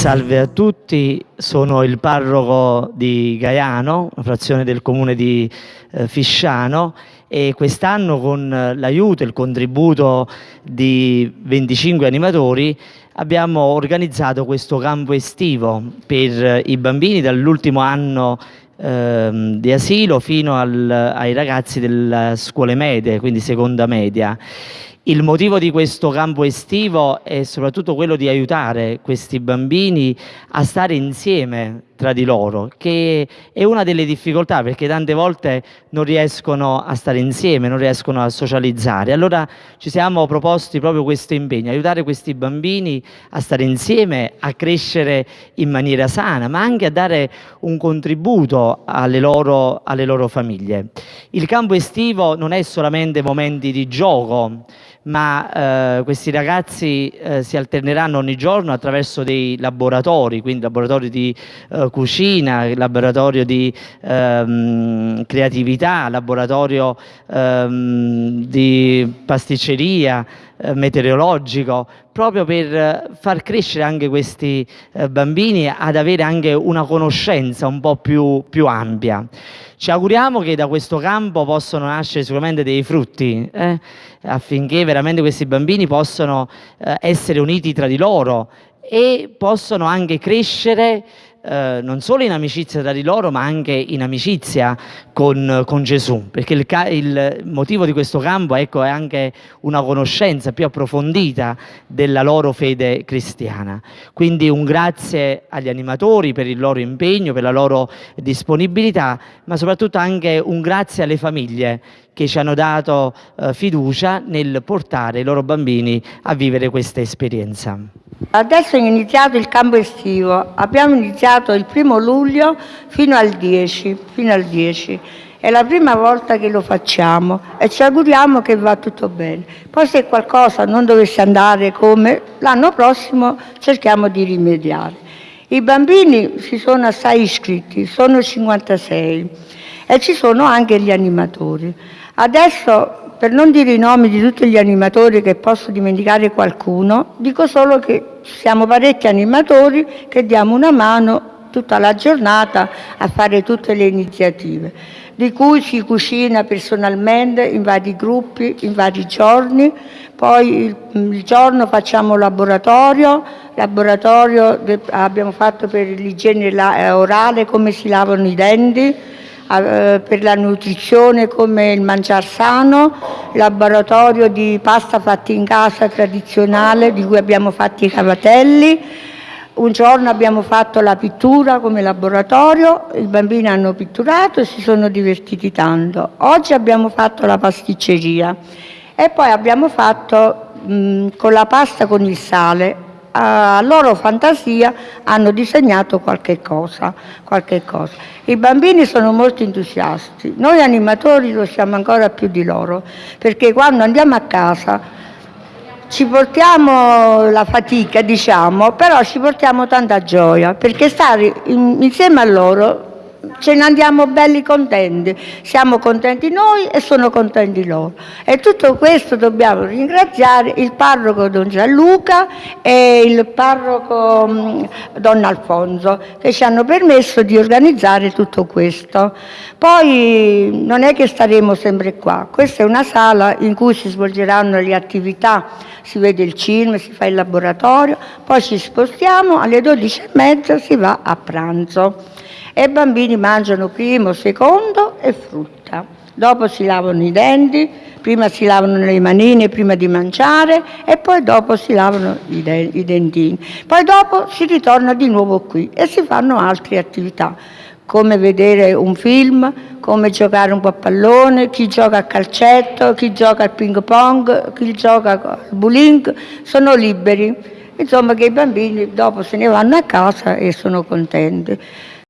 Salve a tutti, sono il parroco di Gaiano, frazione del comune di eh, Fisciano e quest'anno con l'aiuto e il contributo di 25 animatori abbiamo organizzato questo campo estivo per i bambini dall'ultimo anno ehm, di asilo fino al, ai ragazzi delle scuole medie, quindi seconda media. Il motivo di questo campo estivo è soprattutto quello di aiutare questi bambini a stare insieme tra di loro, che è una delle difficoltà perché tante volte non riescono a stare insieme, non riescono a socializzare. Allora ci siamo proposti proprio questo impegno, aiutare questi bambini a stare insieme, a crescere in maniera sana, ma anche a dare un contributo alle loro, alle loro famiglie. Il campo estivo non è solamente momenti di gioco, ma eh, questi ragazzi eh, si alterneranno ogni giorno attraverso dei laboratori, quindi laboratori di eh, cucina, laboratorio di ehm, creatività, laboratorio ehm, di pasticceria, eh, meteorologico, proprio per far crescere anche questi eh, bambini ad avere anche una conoscenza un po' più, più, ampia. Ci auguriamo che da questo campo possano nascere sicuramente dei frutti, eh, affinché veramente questi bambini possano eh, essere uniti tra di loro e possono anche crescere eh, non solo in amicizia tra di loro ma anche in amicizia con, con Gesù perché il, il, motivo di questo campo ecco, è anche una conoscenza più approfondita della loro fede cristiana quindi un grazie agli animatori per il loro impegno, per la loro disponibilità ma soprattutto anche un grazie alle famiglie che ci hanno dato eh, fiducia nel portare i loro bambini a vivere questa esperienza. Adesso è iniziato il campo estivo, abbiamo iniziato il primo luglio fino al 10, fino al 10. È la prima volta che lo facciamo e ci auguriamo che va tutto bene. Poi se qualcosa non dovesse andare come l'anno prossimo cerchiamo di rimediare. I bambini si sono assai iscritti, sono 56 e ci sono anche gli animatori. Adesso per non dire i nomi di tutti gli animatori che posso dimenticare qualcuno, dico solo che siamo parecchi animatori che diamo una mano tutta la giornata a fare tutte le iniziative, di cui si cucina personalmente in vari gruppi, in vari giorni, poi il, giorno facciamo laboratorio, laboratorio abbiamo fatto per l'igiene eh, orale, come si lavano i denti, per la nutrizione come il mangiar sano, laboratorio di pasta fatta in casa tradizionale di cui abbiamo fatto i cavatelli, un giorno abbiamo fatto la pittura come laboratorio, i bambini hanno pitturato e si sono divertiti tanto. Oggi abbiamo fatto la pasticceria e poi abbiamo fatto mh, con la pasta con il sale a loro fantasia hanno disegnato qualche cosa, qualche cosa. I bambini sono molto entusiasti, noi animatori lo siamo ancora più di loro, perché quando andiamo a casa ci portiamo la fatica, diciamo, però ci portiamo tanta gioia, perché stare insieme a loro ce ne andiamo belli contenti, siamo contenti noi e sono contenti loro. E tutto questo dobbiamo ringraziare il parroco Don Gianluca e il parroco mm, Don Alfonso che ci hanno permesso di organizzare tutto questo. Poi non è che staremo sempre qua, questa è una sala in cui si svolgeranno le attività, si vede il cinema, si fa il laboratorio, poi ci spostiamo, alle 12.30 si va a pranzo e i bambini mangiano primo, secondo e frutta. Dopo si lavano i denti, prima si lavano le manine prima di mangiare e poi dopo si lavano i, de i dentini. Poi dopo si ritorna di nuovo qui e si fanno altre attività come vedere un film, come giocare un po' a pallone, chi gioca a calcetto, chi gioca al ping pong, chi gioca al bowling, sono liberi. Insomma che i bambini dopo se ne vanno a casa e sono contenti.